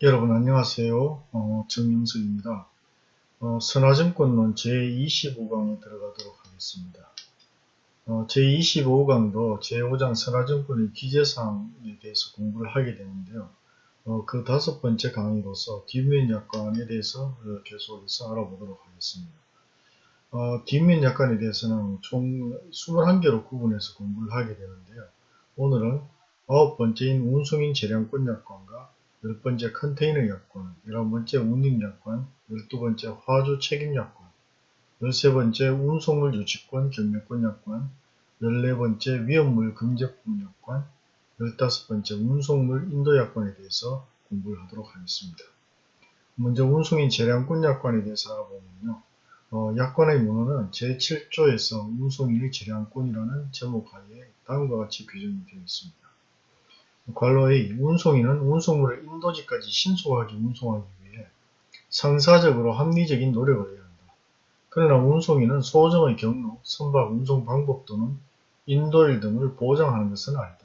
여러분 안녕하세요. 어, 정영석입니다. 어, 선화증권론 제25강에 들어가도록 하겠습니다. 어, 제25강도 제5장 선화증권의 기재사항에 대해서 공부를 하게 되는데요. 어, 그 다섯 번째 강의로서 뒷면 약관에 대해서 어, 계속해서 알아보도록 하겠습니다. 어, 뒷면 약관에 대해서는 총 21개로 구분해서 공부를 하게 되는데요. 오늘은 아홉 번째인 운송인 재량권 약관과 열 번째 컨테이너 약관, 열한 번째 운임 약관, 열두 번째 화주 책임 약관, 열세 번째 운송물 유치권 경매권 약관, 열네 번째 위험물 금제품 약관, 열다섯 번째 운송물 인도 약관에 대해서 공부를 하도록 하겠습니다. 먼저 운송인 재량권 약관에 대해서 알아보면요. 어, 약관의 문헌은 제7조에서 운송인의 재량권이라는 제목 하에 다음과 같이 규정이 되어 있습니다. 관로의 운송인은 운송물을 인도지까지 신속하게 운송하기 위해 상사적으로 합리적인 노력을 해야 한다. 그러나 운송인은 소정의 경로, 선박 운송 방법 또는 인도일 등을 보장하는 것은 아니다.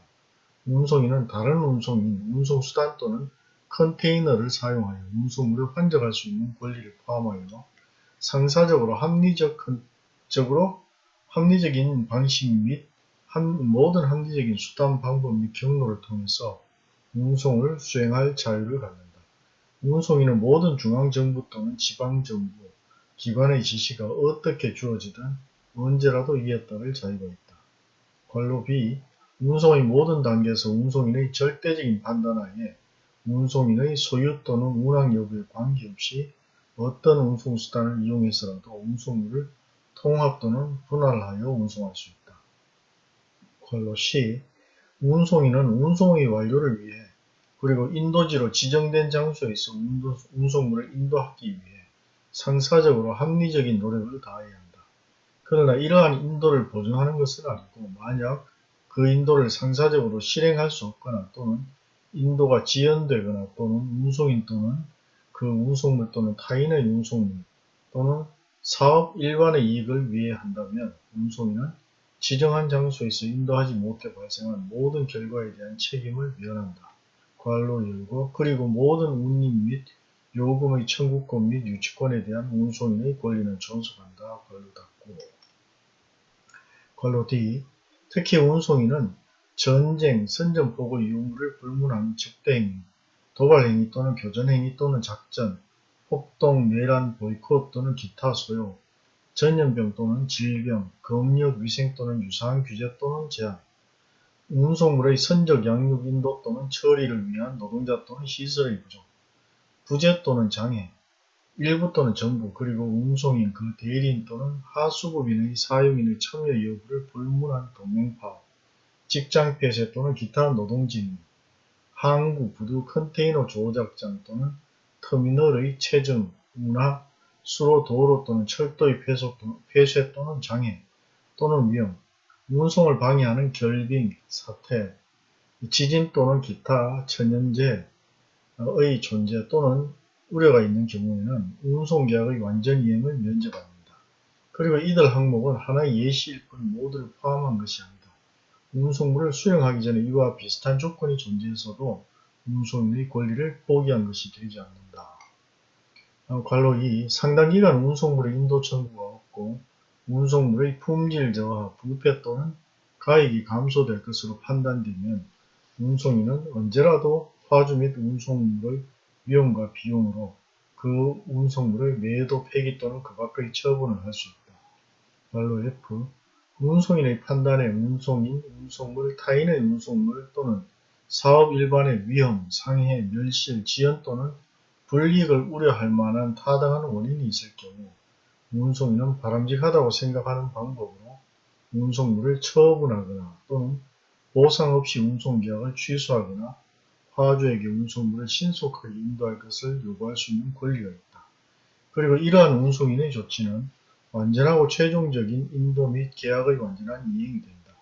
운송인은 다른 운송인, 운송수단 또는 컨테이너를 사용하여 운송물을 환적할 수 있는 권리를 포함하여 상사적으로 합리적으로 합리적인 방식 및 모든 합리적인 수단 방법 및 경로를 통해서 운송을 수행할 자유를 갖는다. 운송인은 모든 중앙정부 또는 지방정부, 기관의 지시가 어떻게 주어지든 언제라도 이에 따를 자유가 있다. 관로 B. 운송의 모든 단계에서 운송인의 절대적인 판단하에 운송인의 소유 또는 운항 여부에 관계없이 어떤 운송수단을 이용해서라도 운송물을 통합 또는 분할하여 운송할 수 있다. 걸로 C. 운송인은 운송의 완료를 위해 그리고 인도지로 지정된 장소에서 운송물을 인도하기 위해 상사적으로 합리적인 노력을 다해야 한다. 그러나 이러한 인도를 보증하는 것은 아니고 만약 그 인도를 상사적으로 실행할 수 없거나 또는 인도가 지연되거나 또는 운송인 또는 그 운송물 또는 타인의 운송물 또는 사업 일반의 이익을 위해 한다면 운송인은 지정한 장소에서 인도하지 못해 발생한 모든 결과에 대한 책임을 면한다. 관로 열고 그리고 모든 운임 및 요금의 청구권 및 유치권에 대한 운송인의 권리는 존속한다. 관로 닫고 관로 D 특히 운송인은 전쟁, 선전포고 유무를 불문하는 적대행위, 도발행위 또는 교전행위 또는 작전, 폭동, 내란, 보이콧 또는 기타 소요, 전염병 또는 질병, 검역, 위생 또는 유사한 규제 또는 제한, 운송물의 선적 양육 인도 또는 처리를 위한 노동자 또는 시설의 부족, 부재 또는 장애, 일부 또는 전부 그리고 운송인 그 대리인 또는 하수급인의 사용인의 참여 여부를 불문한 동맹파업, 직장 폐쇄 또는 기타 노동진입, 항구, 부두, 컨테이너 조작장 또는 터미널의 체증, 운하, 수로, 도로 또는 철도의 폐쇄 또는 장애 또는 위험, 운송을 방해하는 결빙, 사태, 지진 또는 기타 천연재의 존재 또는 우려가 있는 경우에는 운송계약의 완전 이행을 면제받는다. 그리고 이들 항목은 하나의 예시일 뿐 모두를 포함한 것이 아니다. 운송물을 수령하기 전에 이와 비슷한 조건이 존재해서도 운송인의 권리를 포기한 것이 되지 않는다. 어, 관로 2. 상당 기간 운송물의 인도 청구가 없고 운송물의 품질 저하, 부패 또는 가액이 감소될 것으로 판단되면 운송인은 언제라도 화주 및 운송물의 위험과 비용으로 그 운송물의 매도 폐기 또는 그 밖의 처분을 할 수 있다. 관로 F. 운송인의 판단에 운송인, 운송물, 타인의 운송물 또는 사업 일반의 위험, 상해, 멸실, 지연 또는 불이익을 우려할 만한 타당한 원인이 있을 경우 운송인은 바람직하다고 생각하는 방법으로 운송물을 처분하거나 또는 보상 없이 운송계약을 취소하거나 화주에게 운송물을 신속하게 인도할 것을 요구할 수 있는 권리가 있다. 그리고 이러한 운송인의 조치는 완전하고 최종적인 인도 및 계약의 완전한 이행이 된다.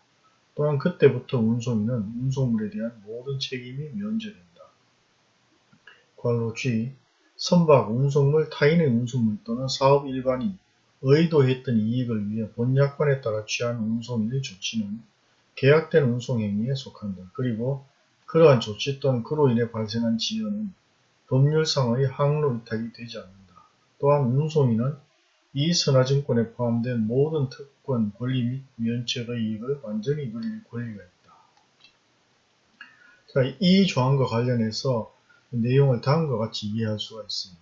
또한 그때부터 운송인은 운송물에 대한 모든 책임이 면제된다. 관로 G 선박, 운송물, 타인의 운송물 또는 사업 일반이 의도했던 이익을 위해 본약관에 따라 취한 운송인의 조치는 계약된 운송행위에 속한다. 그리고 그러한 조치 또는 그로 인해 발생한 지연은 법률상의 항로 위탁이 되지 않는다. 또한 운송인은 이 선화증권에 포함된 모든 특권, 권리 및 면책의 이익을 완전히 누릴 권리가 있다. 자, 이 조항과 관련해서 내용을 다음과 같이 이해할 수가 있습니다.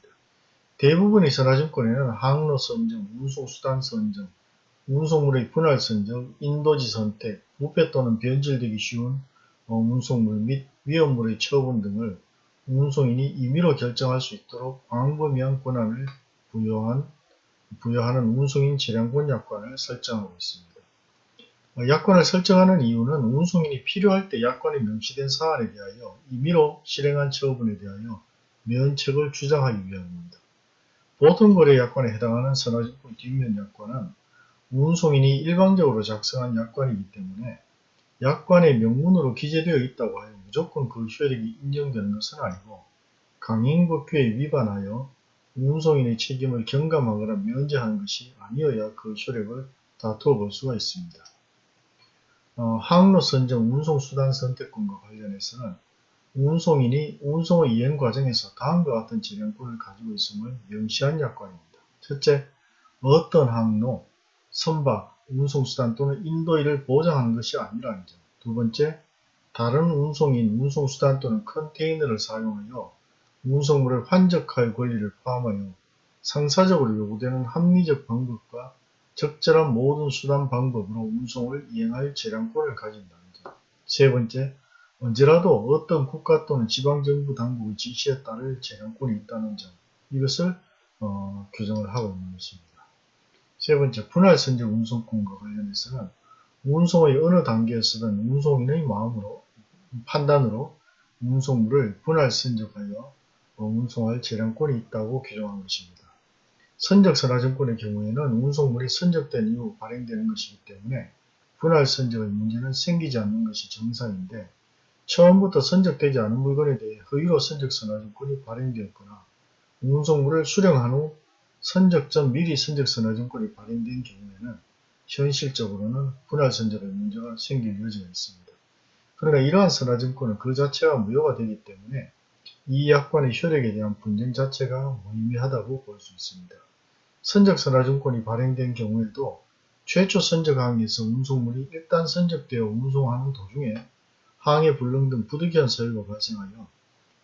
대부분의 선화증권에는 항로 선정, 운송수단 선정, 운송물의 분할 선정, 인도지 선택, 부패 또는 변질되기 쉬운 어, 운송물 및 위험물의 처분 등을 운송인이 임의로 결정할 수 있도록 광범위한 권한을 부여한, 부여하는 운송인 재량권 약관을 설정하고 있습니다. 어, 약관을 설정하는 이유는 운송인이 필요할 때 약관에 명시된 사안에 대하여 임의로 실행한 처분에 대하여 면책을 주장하기 위함입니다. 보통 거래 약관에 해당하는 선화증권 뒷면 약관은 운송인이 일방적으로 작성한 약관이기 때문에 약관의 명문으로 기재되어 있다고 하여 무조건 그 효력이 인정되는 것은 아니고 강행법규에 위반하여 운송인의 책임을 경감하거나 면제하는 것이 아니어야 그 효력을 다투어 볼 수가 있습니다. 어, 항로 선정 운송수단 선택권과 관련해서는 운송인이 운송의 이행 과정에서 다음과 같은 재량권을 가지고 있음을 명시한 약관입니다. 첫째, 어떤 항로, 선박, 운송수단 또는 인도일을 보장하는 것이 아니라는 점. 두 번째, 다른 운송인, 운송수단 또는 컨테이너를 사용하여 운송물을 환적할 권리를 포함하여 상사적으로 요구되는 합리적 방법과 적절한 모든 수단 방법으로 운송을 이행할 재량권을 가진다는 점. 세 번째, 언제라도 어떤 국가 또는 지방정부 당국의 지시에 따를 재량권이 있다는 점. 이것을 어, 규정을 하고 있는 것입니다. 세 번째, 분할 선적 운송권과 관련해서는 운송의 어느 단계에서든 운송인의 마음으로 판단으로 운송물을 분할 선적하여 운송할 재량권이 있다고 규정한 것입니다. 선적 선화증권의 경우에는 운송물이 선적된 이후 발행되는 것이기 때문에 분할 선적의 문제는 생기지 않는 것이 정상인데 처음부터 선적되지 않은 물건에 대해 허위로 선적 선화증권이 발행되었거나 운송물을 수령한 후 선적 전 미리 선적 선화증권이 발행된 경우에는 현실적으로는 분할 선적의 문제가 생길 여지가 있습니다. 그러나 이러한 선화증권은 그 자체가 무효가 되기 때문에 이 약관의 효력에 대한 분쟁 자체가 무의미하다고 볼 수 있습니다. 선적 선화증권이 발행된 경우에도 최초 선적 항에서 운송물이 일단 선적되어 운송하는 도중에 항해 불능 등 부득이한 사유가 발생하여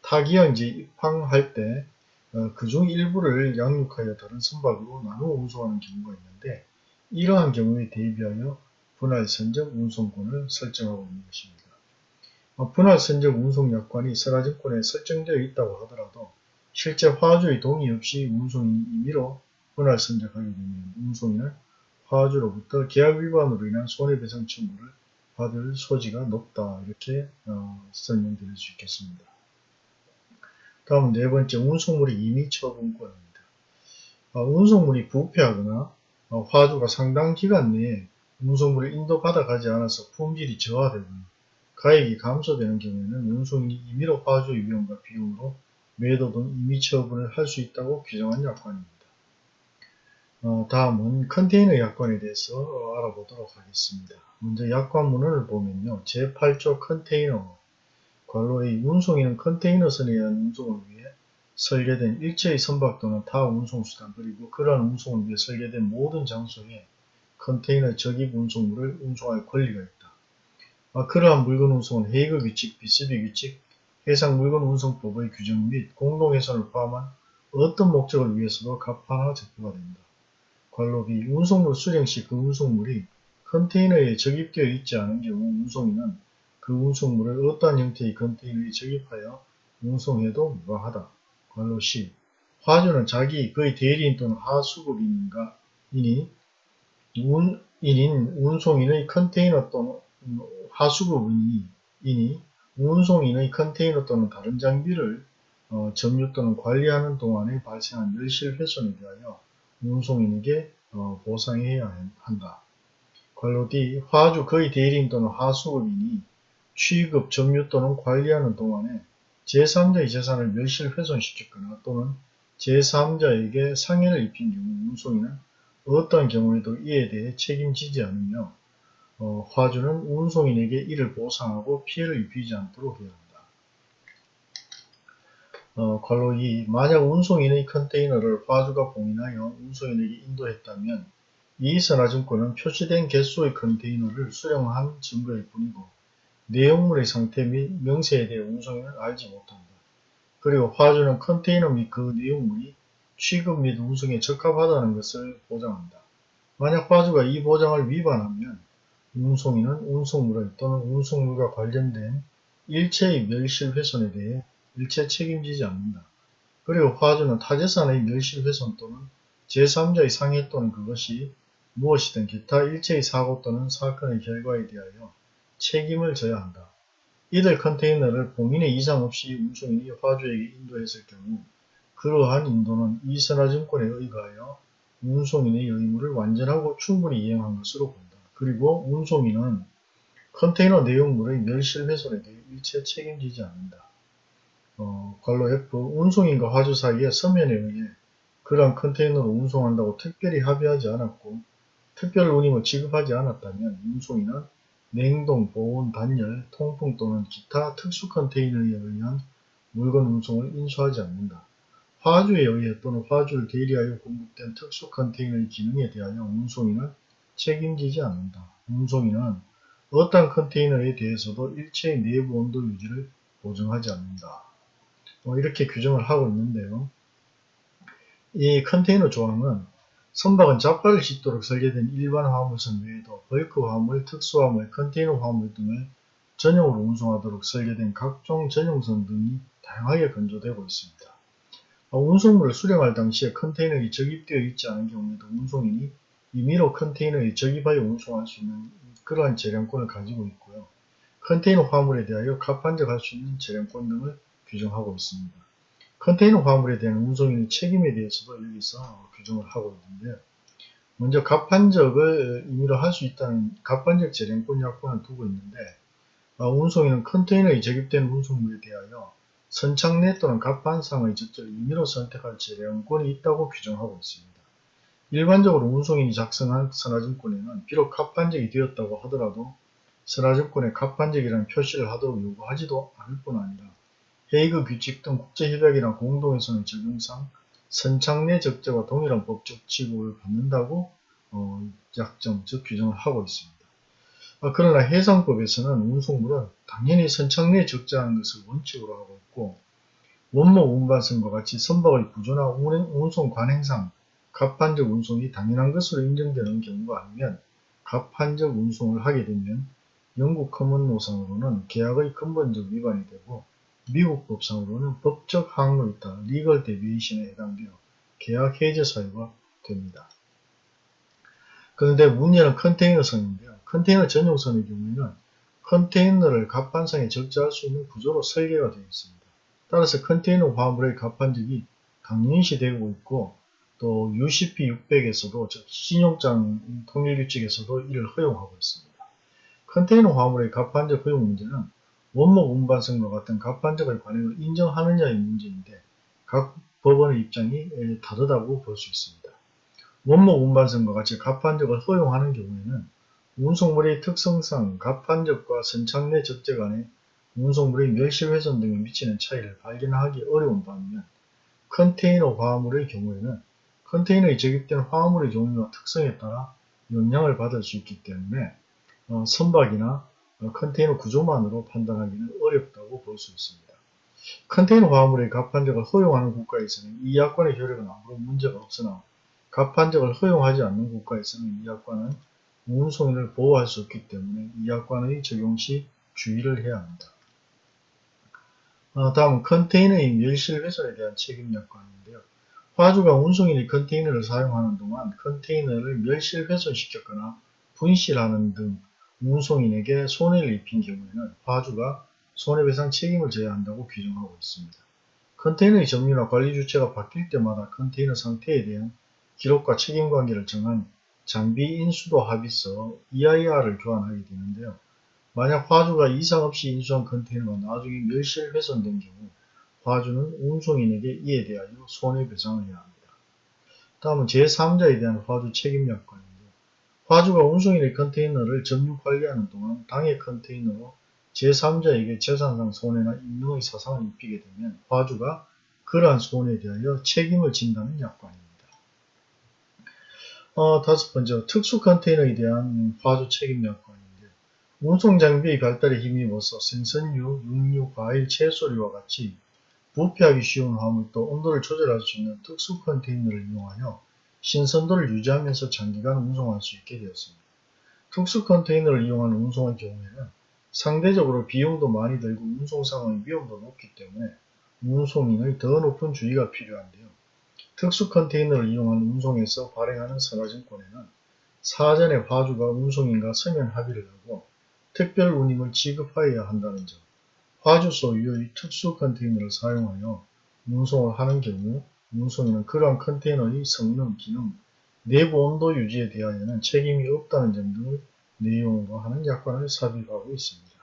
타기항지에 입항할 때 어, 그중 일부를 양육하여 다른 선박으로 나누어 운송하는 경우가 있는데 이러한 경우에 대비하여 분할 선적 운송권을 설정하고 있는 것입니다. 어, 분할 선적 운송 약관이 설화증권에 설정되어 있다고 하더라도 실제 화주의 동의 없이 운송인이 임의로 분할 선적하게 되면 운송인은 화주로부터 계약 위반으로 인한 손해배상 청구를 받을 소지가 높다 이렇게 어, 설명드릴 수 있겠습니다. 다음 네 번째 운송물의 임의 처분권입니다. 어, 운송물이 부패하거나 어, 화주가 상당 기간 내에 운송물을 인도받아 가지 않아서 품질이 저하되거나 가액이 감소되는 경우에는 운송인이 임의로 화주의 위험과 비용으로 매도 등 임의 처분을 할 수 있다고 규정한 약관입니다. 어, 다음은 컨테이너 약관에 대해서 어, 알아보도록 하겠습니다. 먼저 약관문을 보면요. 제8조 컨테이너 관로의 운송인은 컨테이너선에 의한 운송을 위해 설계된 일체의 선박 또는 타 운송수단 그리고 그러한 운송을 위해 설계된 모든 장소에 컨테이너 적입 운송물을 운송할 권리가 있다. 아, 그러한 물건 운송은 헤이그 규칙, 비스비 규칙, 해상 물건 운송법의 규정 및 공동해선을 포함한 어떤 목적을 위해서도 갑판화 적부가 된다. 관로비 운송물 수령 시 그 운송물이 컨테이너에 적입되어 있지 않은 경우 운송인은 그 운송물을 어떠한 형태의 컨테이너에 적입하여 운송해도 무방하다. 관로 시 화주는 자기 그의 대리인 또는 하수급인인가 이니 운인인 운송인의 컨테이너 또는 하수급인이니 운송인의 컨테이너 또는 다른 장비를 어, 점유 또는 관리하는 동안에 발생한 멸실 훼손에 대하여 운송인에게 어, 보상해야 한다. 관로 D 화주 거의 대리인 또는 하수급인이 취급, 점유 또는 관리하는 동안에 제3자의 재산을 멸실 훼손시켰거나 또는 제3자에게 상해를 입힌 경우 운송인은 어떠한 경우에도 이에 대해 책임지지 않으며 어, 화주는 운송인에게 이를 보상하고 피해를 입히지 않도록 해야 한다. 어, 괄호 2. 만약 운송인의 컨테이너를 화주가 봉인하여 운송인에게 인도했다면 이 선화증권은 표시된 개수의 컨테이너를 수령한 증거일 뿐이고 내용물의 상태 및 명세에 대해 운송인은 알지 못한다. 그리고 화주는 컨테이너 및 그 내용물이 취급 및 운송에 적합하다는 것을 보장한다. 만약 화주가 이 보장을 위반하면 운송인은 운송물의 또는 운송물과 관련된 일체의 멸실 훼손에 대해 일체 책임지지 않는다. 그리고 화주는 타재산의 멸실훼손 또는 제3자의 상해 또는 그것이 무엇이든 기타 일체의 사고 또는 사건의 결과에 대하여 책임을 져야 한다. 이들 컨테이너를 봉인의 이상 없이 운송인이 화주에게 인도했을 경우 그러한 인도는 이선화증권에 의거하여 운송인의 의무를 완전하고 충분히 이행한 것으로 본다. 그리고 운송인은 컨테이너 내용물의 멸실훼손에 대해 일체 책임지지 않는다. 어, 괄로 F 운송인과 화주 사이에 서면에 의해 그러한 컨테이너를 운송한다고 특별히 합의하지 않았고 특별 운임을 지급하지 않았다면 운송인은 냉동, 보온, 단열, 통풍 또는 기타 특수 컨테이너에 의한 물건 운송을 인수하지 않는다. 화주에 의해 또는 화주를 대리하여 공급된 특수 컨테이너의 기능에 대하여 운송인은 책임지지 않는다. 운송인은 어떤 컨테이너에 대해서도 일체의 내부 온도 유지를 보증하지 않는다. 뭐 이렇게 규정을 하고 있는데요. 이 컨테이너 조항은 선박은 잡화를 싣도록 설계된 일반 화물선 외에도 벌크 화물, 특수 화물, 컨테이너 화물 등을 전용으로 운송하도록 설계된 각종 전용선 등이 다양하게 건조되고 있습니다. 운송물을 수령할 당시에 컨테이너에 적입되어 있지 않은 경우에도 운송인이 임의로 컨테이너에 적입하여 운송할 수 있는 그러한 재량권을 가지고 있고요. 컨테이너 화물에 대하여 갑판적할 수 있는 재량권 등을 규정하고 있습니다. 컨테이너 화물에 대한 운송인의 책임에 대해서도 여기서 규정을 하고 있는데요. 먼저 갑판적을 임의로 할 수 있다는 갑판적 재량권 약관을 두고 있는데 어, 운송인은 컨테이너에 적입된 운송물에 대하여 선착 내 또는 갑판상의 적절을 임의로 선택할 재량권이 있다고 규정하고 있습니다. 일반적으로 운송인이 작성한 선화증권에는 비록 갑판적이 되었다고 하더라도 선화증권에 갑판적이라는 표시를 하도록 요구하지도 않을 뿐 아니라 헤이그 규칙 등 국제협약이나 공동회선의 적용상 선착내 적재와 동일한 법적 취급을 받는다고 어, 약정, 즉 규정을 하고 있습니다. 아, 그러나 해상법에서는 운송물은 당연히 선착내 적재하는 것을 원칙으로 하고 있고 원목 운반선과 같이 선박의 구조나 운송 관행상 갑판적 운송이 당연한 것으로 인정되는 경우가 아니면 갑판적 운송을 하게 되면 영국 common law상으로는 계약의 근본적 위반이 되고 미국 법상으로는 법적 항로 이탈 legal deviation에 해당되어 계약 해제 사유가 됩니다. 그런데 문제는 컨테이너선인데요. 컨테이너 전용선의 경우에는 컨테이너를 갑판상에 적재할 수 있는 구조로 설계가 되어 있습니다. 따라서 컨테이너 화물의 갑판적이 당연시 되고 있고 또 UCP 600에서도 즉 신용장 통일규칙에서도 이를 허용하고 있습니다. 컨테이너 화물의 갑판적 허용 문제는 원목 운반성과 같은 갑판적의 관행을 인정하느냐의 문제인데 각 법원의 입장이 다르다고 볼 수 있습니다. 원목 운반성과 같이 갑판적을 허용하는 경우에는 운송물의 특성상 갑판적과 선착내 적재 간에 운송물의 멸실훼손 등에 미치는 차이를 발견하기 어려운 반면 컨테이너 화물의 경우에는 컨테이너에 적입된 화물의 종류와 특성에 따라 영향을 받을 수 있기 때문에 어, 선박이나 어, 컨테이너 구조만으로 판단하기는 어렵다고 볼 수 있습니다. 컨테이너 화물의 갑판적을 허용하는 국가에서는 이 약관의 효력은 아무런 문제가 없으나 갑판적을 허용하지 않는 국가에서는 이 약관은 운송인을 보호할 수 없기 때문에 이 약관의 적용 시 주의를 해야 합니다. 어, 다음은 컨테이너의 멸실 훼손에 대한 책임 약관인데요. 화주가 운송인의 컨테이너를 사용하는 동안 컨테이너를 멸실 훼손시켰거나 분실하는 등 운송인에게 손해를 입힌 경우에는 화주가 손해배상 책임을 져야 한다고 규정하고 있습니다. 컨테이너의 점유나 관리 주체가 바뀔 때마다 컨테이너 상태에 대한 기록과 책임관계를 정한 장비 인수도 합의서 EIR을 교환하게 되는데요. 만약 화주가 이상 없이 인수한 컨테이너가 나중에 멸실 훼손된 경우 화주는 운송인에게 이에 대하여 손해배상을 해야 합니다. 다음은 제3자에 대한 화주 책임약관입니다. 화주가 운송인의 컨테이너를 점유 관리하는 동안 당해 컨테이너로 제3자에게 재산상 손해나 인명의 사상을 입히게 되면 화주가 그러한 손해에 대하여 책임을 진다는 약관입니다. 어, 다섯 번째, 특수 컨테이너에 대한 화주 책임 약관인데 운송 장비의 발달에 힘입어서 생선류, 육류, 과일, 채소류와 같이 부패하기 쉬운 화물도 온도를 조절할 수 있는 특수 컨테이너를 이용하여 신선도를 유지하면서 장기간 운송할 수 있게 되었습니다. 특수 컨테이너를 이용하는 운송의 경우에는 상대적으로 비용도 많이 들고 운송 상황의 위험도 높기 때문에 운송인의 더 높은 주의가 필요한데요. 특수 컨테이너를 이용한 운송에서 발행하는 선화증권에는 사전에 화주가 운송인과 서면 합의를 하고 특별 운임을 지급하여야 한다는 점, 화주 소유의 특수 컨테이너를 사용하여 운송을 하는 경우 운송인은 그러한 컨테이너의 성능, 기능, 내부 온도 유지에 대하여는 책임이 없다는 점 등을 내용으로 하는 약관을 삽입하고 있습니다.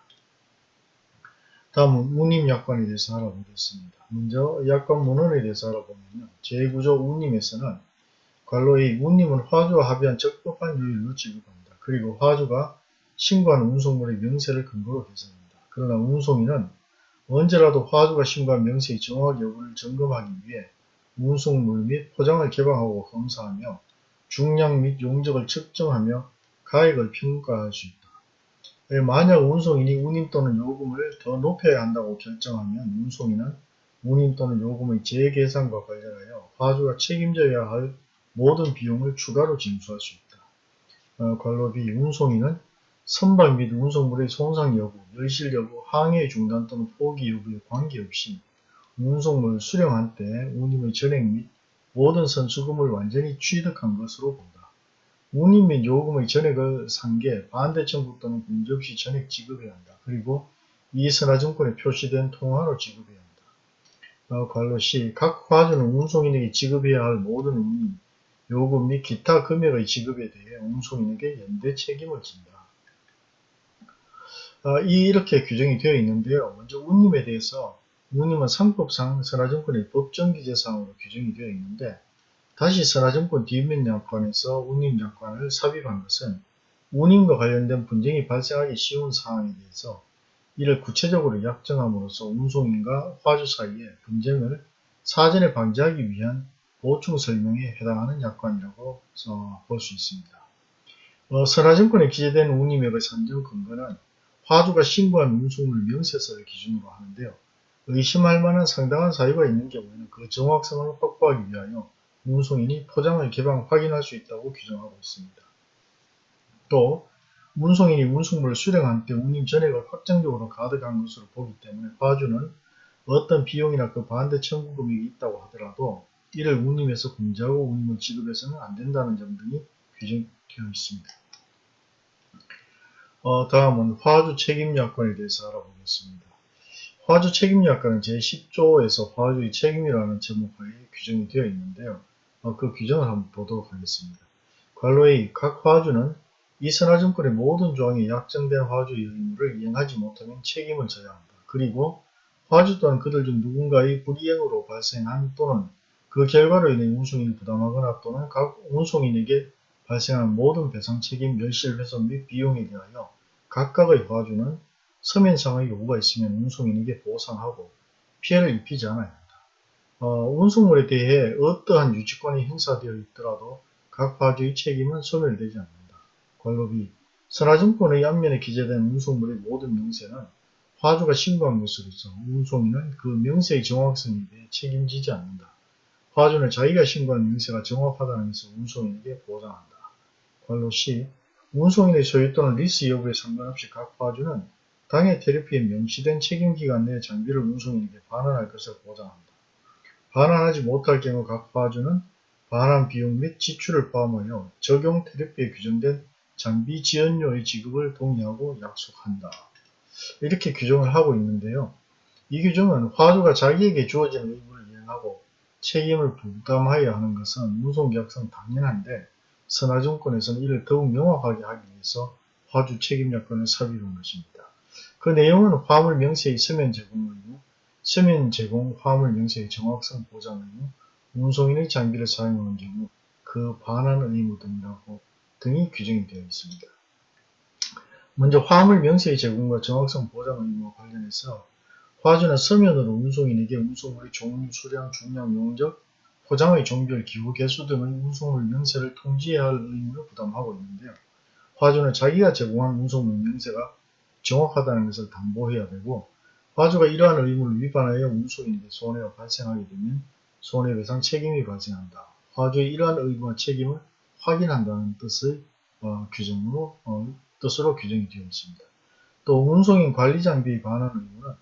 다음은 운임 약관에 대해서 알아보겠습니다. 먼저 약관 문헌에 대해서 알아보면 제9조 운임에서는 관로의 운임은 화주와 합의한 적법한 요일로 지급합니다. 그리고 화주가 신고한 운송물의 명세를 근거로 계산합니다. 그러나 운송인은 언제라도 화주가 신고한 명세의 정확 여부를 점검하기 위해 운송물 및 포장을 개방하고 검사하며 중량 및 용적을 측정하며 가액을 평가할 수 있다. 예, 만약 운송인이 운임 또는 요금을 더 높여야 한다고 결정하면 운송인은 운임 또는 요금의 재계산과 관련하여 화주가 책임져야 할 모든 비용을 추가로 징수할 수 있다. 어, 관로비 운송인은 선박 및 운송물의 손상 여부, 열실 여부, 항해 중단 또는 포기 여부에 관계없이 운송물을 수령한 때 운임의 전액 및 모든 선수금을 완전히 취득한 것으로 본다. 운임 및 요금의 전액을 상계, 반대청구 또는 없이 전액 지급해야 한다. 그리고 이 선화증권에 표시된 통화로 지급해야 한다. 어, 관로 시, 각 화주는 운송인에게 지급해야 할 모든 운임, 요금 및 기타 금액의 지급에 대해 운송인에게 연대 책임을 진다. 어, 이렇게 규정이 되어 있는데요. 먼저 운임에 대해서 운임은 상법상 선화증권의 법정기재사항으로 규정이 되어 있는데 다시 선화증권 뒷면 약관에서 운임 약관을 삽입한 것은 운임과 관련된 분쟁이 발생하기 쉬운 사항에 대해서 이를 구체적으로 약정함으로써 운송인과 화주 사이의 분쟁을 사전에 방지하기 위한 보충 설명에 해당하는 약관이라고 볼 수 있습니다. 어, 선화증권에 기재된 운임액의 산정 근거는 화주가 신고한 운송물 명세서를 기준으로 하는데요. 의심할 만한 상당한 사유가 있는 경우에는 그 정확성을 확보하기 위하여 운송인이 포장을 개방 확인할 수 있다고 규정하고 있습니다. 또 운송인이 운송물을 수령한 때 운임 전액을 확정적으로 가득한 것으로 보기 때문에 과주는 어떤 비용이나 그 반대 청구 금액이 있다고 하더라도 이를 운임에서 공제하고 운임을 지급해서는 안 된다는 점 등이 규정되어 있습니다. 어, 다음은 화주 책임 약관에 대해서 알아보겠습니다. 화주 책임약관은 제10조에서 화주의 책임이라는 제목하에 규정이 되어 있는데요. 어, 그 규정을 한번 보도록 하겠습니다. 관로의 각 화주는 이 선화증권의 모든 조항이 약정된 화주의 의무를 이행하지 못하면 책임을 져야 한다. 그리고 화주 또한 그들 중 누군가의 불이행으로 발생한 또는 그 결과로 인해 운송인이 부담하거나 또는 각 운송인에게 발생한 모든 배상 책임, 멸실 훼손 및 비용에 대하여 각각의 화주는 서면상의 요구가 있으면 운송인에게 보상하고 피해를 입히지 않아야 한다. 어, 운송물에 대해 어떠한 유치권이 행사되어 있더라도 각 화주의 책임은 소멸되지 않는다. 괄호 B 선화증권의 앞면에 기재된 운송물의 모든 명세는 화주가 신고한 것으로서 운송인은 그 명세의 정확성에 대해 책임지지 않는다. 화주는 자기가 신고한 명세가 정확하다는 것을 운송인에게 보장한다. 관로 시 운송인의 소유 또는 리스 여부에 상관없이 각 화주는 당해 테리피에 명시된 책임기간 내 장비를 운송인에게 반환할 것을 보장한다. 반환하지 못할 경우 각 화주는 반환 비용 및 지출을 포함하여 적용 테리피에 규정된 장비 지연료의 지급을 동의하고 약속한다. 이렇게 규정을 하고 있는데요. 이 규정은 화주가 자기에게 주어진 의무를 이행하고 책임을 부담하여야 하는 것은 운송계약상 당연한데 선화증권에서는 이를 더욱 명확하게 하기 위해서 화주 책임약관을 삽입한 것입니다. 그 내용은 화물 명세의 서면 제공 의무, 서면 제공 화물 명세의 정확성 보장 의무, 운송인의 장비를 사용하는 경우 그 반환 의무 등이라고 등이 규정이 되어 있습니다. 먼저 화물 명세의 제공과 정확성 보장 의무와 관련해서 화주는 서면으로 운송인에게 운송물의 종류, 수량, 중량, 용적, 포장의 종별, 기후, 개수 등의 운송물 명세를 통지해야 할 의무를 부담하고 있는데요. 화주는 자기가 제공한 운송물 명세가 정확하다는 것을 담보해야 되고 화주가 이러한 의무를 위반하여 운송인에게 손해가 발생하게 되면 손해배상 책임이 발생한다. 화주의 이러한 의무와 책임을 확인한다는 뜻의 어, 규정으로 어, 뜻으로 규정이 되어 있습니다. 또 운송인 관리 장비의 반환 의무는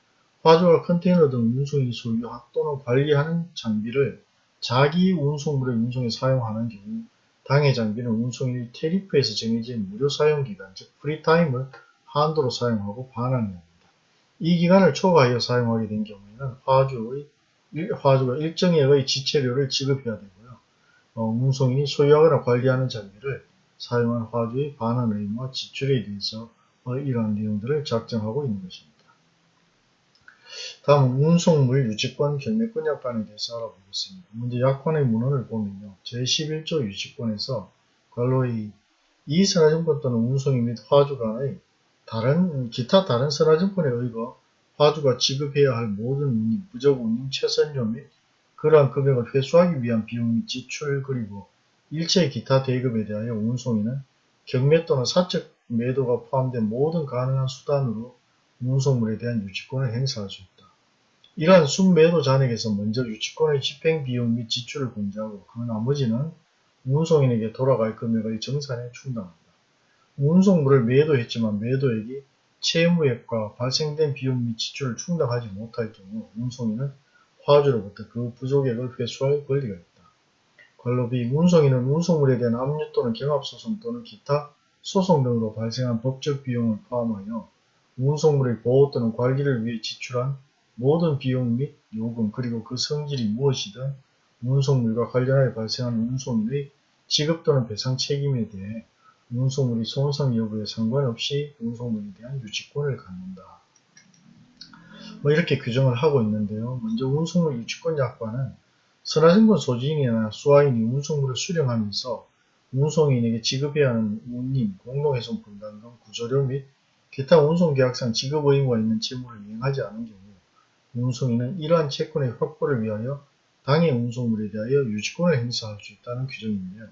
화주가 컨테이너 등 운송이 소유 또는 관리하는 장비를 자기 운송물의 운송에 사용하는 경우 당해 장비는 운송인이 tariff에서 정해진 무료 사용 기간 즉 free time을 한도로 사용하고 반환해야 합니다. 이 기간을 초과하여 사용하게 된 경우에는 화주의, 화주가 일정액의 지체료를 지급해야 되고요. 어, 운송인이 소유하거나 관리하는 장비를 사용한 화주의 반환 의무와 지출에 대해서 어, 이러한 내용들을 작성하고 있는 것입니다. 다음은 운송물 유치권 경매권 약관에 대해서 알아보겠습니다. 먼저 약관의 문헌을 보면요. 제11조 유치권에서 관로의 이 선화증권 또는 운송인 및 화주 간의 다른 기타 다른 선화증권에 의거 화주가 지급해야 할 모든 운임, 부적 운임, 최선료 및 그러한 금액을 회수하기 위한 비용 및 지출 그리고 일체 기타 대급에 대하여 운송인은 경매 또는 사적 매도가 포함된 모든 가능한 수단으로 운송물에 대한 유치권을 행사할 수 있다. 이러한 순매도 잔액에서 먼저 유치권의 집행 비용 및 지출을 공제하고 그 나머지는 운송인에게 돌아갈 금액의 정산에 충당한다. 운송물을 매도했지만 매도액이 채무액과 발생된 비용 및 지출을 충당하지 못할 경우 운송인은 화주로부터 그 부족액을 회수할 권리가 있다. 관로비 운송인은 운송물에 대한 압류 또는 경합소송 또는 기타 소송 등으로 발생한 법적 비용을 포함하여 운송물의 보호 또는 관리를 위해 지출한 모든 비용 및 요금 그리고 그 성질이 무엇이든 운송물과 관련하여 발생한 운송인의 지급 또는 배상 책임에 대해 운송물이 손상 여부에 상관없이 운송물에 대한 유치권을 갖는다. 뭐 이렇게 규정을 하고 있는데요. 먼저 운송물 유치권 약관은 선화증권 소지인이나 수화인이 운송물을 수령하면서 운송인에게 지급해야 하는 운임, 공동훼손 분담금, 구조료 및 기타 운송계약상 지급 의무가 있는 채무를 이행하지 않은 경우 운송인은 이러한 채권의 확보를 위하여 당해 운송물에 대하여 유치권을 행사할 수 있다는 규정인데요.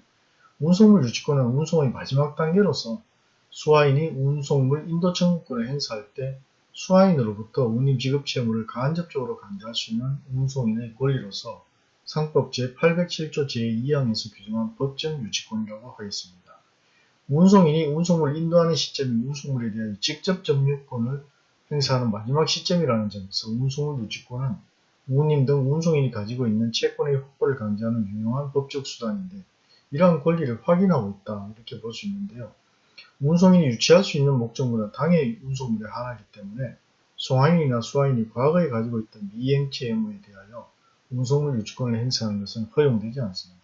운송물 유치권은 운송의 마지막 단계로서 수화인이 운송물 인도 청구권을 행사할 때 수화인으로부터 운임 지급 채무를 간접적으로 강제할 수 있는 운송인의 권리로서 상법 제807조 제2항에서 규정한 법정 유치권이라고 하겠습니다. 운송인이 운송물을 인도하는 시점이 운송물에 대하여 직접 점유권을 행사하는 마지막 시점이라는 점에서 운송물 유치권은 운임 등 운송인이 가지고 있는 채권의 확보를 강제하는 유용한 법적 수단인데 이러한 권리를 확인하고 있다 이렇게 볼 수 있는데요. 운송인이 유치할 수 있는 목적물은 당의 운송물에 한하기 때문에 송화인이나 수화인이 과거에 가지고 있던 미행채 의무에 대하여 운송물 유치권을 행사하는 것은 허용되지 않습니다.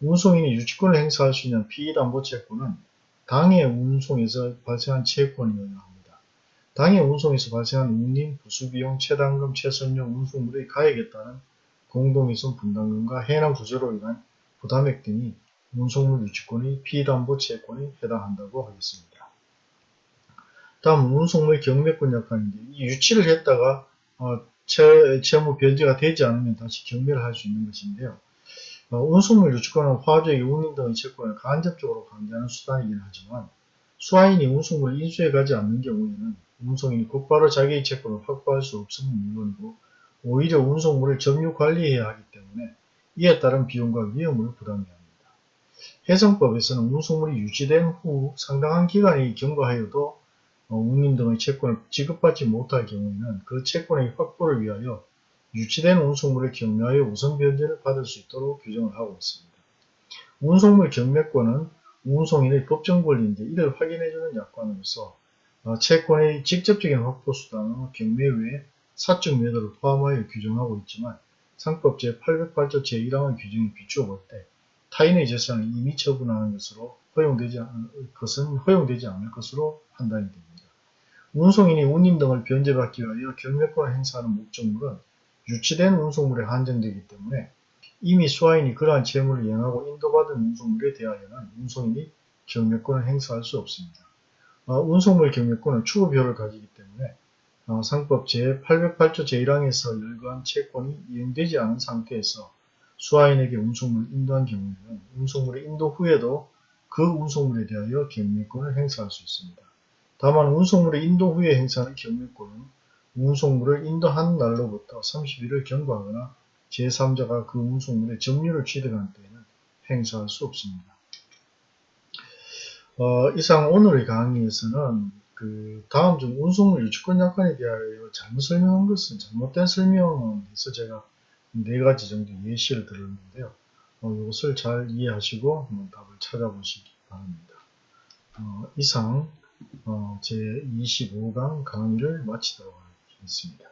운송인이 유치권을 행사할 수 있는 피의담보 채권은 당의 운송에서 발생한 채권이어야 합니다. 당의 운송에서 발생한 운임, 부수비용, 체당금, 최선용 운송물의 가액에 따른 공동훼손 분담금과 해남 구조로 인한 부담액 등이 운송물 유치권의 피담보 채권에 해당한다고 하겠습니다. 다음 운송물 경매권 약관인데 이 유치를 했다가 어, 채, 채무 변제가 되지 않으면 다시 경매를 할 수 있는 것인데요. 어, 운송물 유치권은 화주에게 운임 등의 채권을 간접적으로 강제하는 수단이긴 하지만 수화인이 운송물을 인수해 가지 않는 경우에는 운송인이 곧바로 자기의 채권을 확보할 수 없음은 물론이고 오히려 운송물을 점유 관리해야 하기 때문에 이에 따른 비용과 위험을 부담해야 합니다. 해상법에서는 운송물이 유치된 후 상당한 기간이 경과하여도 어, 운임 등의 채권을 지급받지 못할 경우에는 그 채권의 확보를 위하여 유치된 운송물을 경매하여 우선 변제를 받을 수 있도록 규정을 하고 있습니다. 운송물 경매권은 운송인의 법정 권리인데 이를 확인해주는 약관으로서 어, 채권의 직접적인 확보 수단은 경매 외에 사적 매도를 포함하여 규정하고 있지만 상법 제808조 제1항의 규정에 비추어 볼 때 타인의 재산을 이미 처분하는 것으로 허용되지 않을 것은 허용되지 않을 것으로 판단이 됩니다. 운송인이 운임 등을 변제받기 위하여 경매권을 행사하는 목적물은 유치된 운송물에 한정되기 때문에 이미 수화인이 그러한 채무를 이행하고 인도받은 운송물에 대하여는 운송인이 경매권을 행사할 수 없습니다. 어, 운송물 경매권은 추구표를 가지기 때문에 어, 상법 제808조 제1항에서 열거한 채권이 이행되지 않은 상태에서 수하인에게 운송물을 인도한 경우에는 운송물의 인도 후에도 그 운송물에 대하여 경매권을 행사할 수 있습니다. 다만 운송물의 인도 후에 행사하는 경매권은 운송물을 인도한 날로부터 30일을 경과하거나 제3자가 그 운송물의 점유를 취득한 때에는 행사할 수 없습니다. 어, 이상 오늘의 강의에서는 그 다음 중 운송물 유치권 약관에 대하여 잘못 설명한 것은 잘못된 설명은 해서 제가 네 가지 정도 예시를 들었는데요. 어, 이것을 잘 이해하시고 한번 답을 찾아보시기 바랍니다. 어, 이상 어, 제25강 강의를 마치도록 하겠습니다.